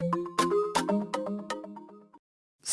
you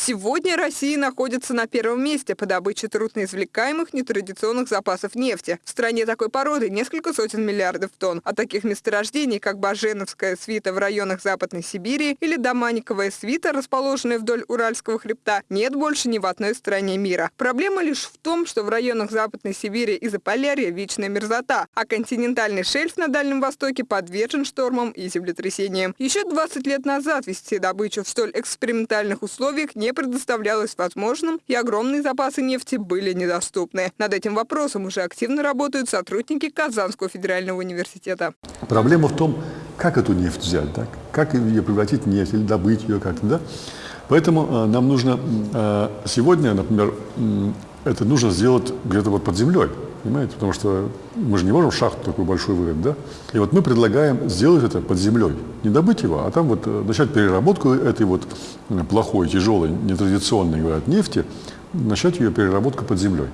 Сегодня Россия находится на первом месте по добыче трудноизвлекаемых нетрадиционных запасов нефти. В стране такой породы несколько сотен миллиардов тонн. А таких месторождений, как Баженовская свита в районах Западной Сибири или Доманиковая свита, расположенная вдоль Уральского хребта, нет больше ни в одной стране мира. Проблема лишь в том, что в районах Западной Сибири и Заполярья вечная мерзота, а континентальный шельф на Дальнем Востоке подвержен штормам и землетрясениям. Еще 20 лет назад вести добычу в столь экспериментальных условиях не предоставлялось возможным, и огромные запасы нефти были недоступны. Над этим вопросом уже активно работают сотрудники Казанского федерального университета. Проблема в том, как эту нефть взять, да? как ее превратить в нефть или добыть ее как-то. Да? Поэтому э, нам нужно э, сегодня, например, это нужно сделать где-то вот под землей. Понимаете? Потому что мы же не можем шахту такую большую вырыть, да? И вот мы предлагаем сделать это под землей. Не добыть его, а там вот э, начать переработку этой вот э, плохой, тяжелой, нетрадиционной, говорят, нефти, начать ее переработку под землей.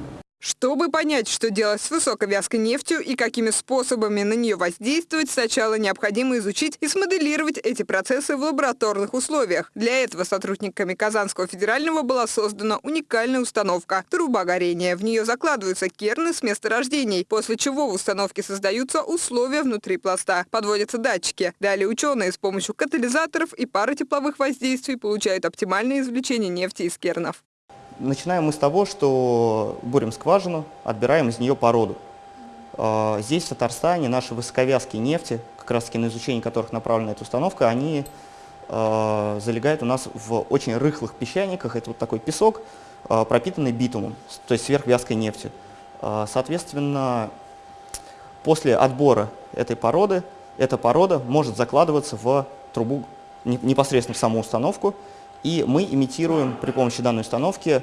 Чтобы понять, что делать с высоковязкой нефтью и какими способами на нее воздействовать, сначала необходимо изучить и смоделировать эти процессы в лабораторных условиях. Для этого сотрудниками Казанского федерального была создана уникальная установка – труба горения. В нее закладываются керны с месторождений, после чего в установке создаются условия внутри пласта. Подводятся датчики. Далее ученые с помощью катализаторов и пары тепловых воздействий получают оптимальное извлечение нефти из кернов. Начинаем мы с того, что бурим скважину, отбираем из нее породу. А, здесь, в Татарстане, наши высоковязкие нефти, как раз таки на изучение которых направлена эта установка, они а, залегают у нас в очень рыхлых песчаниках. Это вот такой песок, а, пропитанный битумом, то есть сверхвязкой нефтью. Соответственно, после отбора этой породы, эта порода может закладываться в трубу непосредственно в саму установку, и мы имитируем при помощи данной установки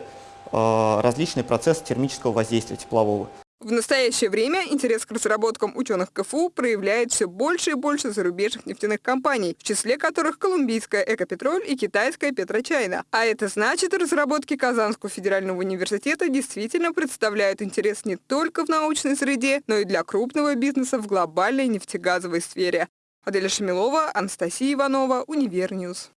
э, различные процессы термического воздействия теплового. В настоящее время интерес к разработкам ученых КФУ проявляет все больше и больше зарубежных нефтяных компаний, в числе которых колумбийская «Экопетроль» и китайская «Петрочайна». А это значит, разработки Казанского федерального университета действительно представляют интерес не только в научной среде, но и для крупного бизнеса в глобальной нефтегазовой сфере. Аделя Шамилова, Анастасия Иванова, Универньюз.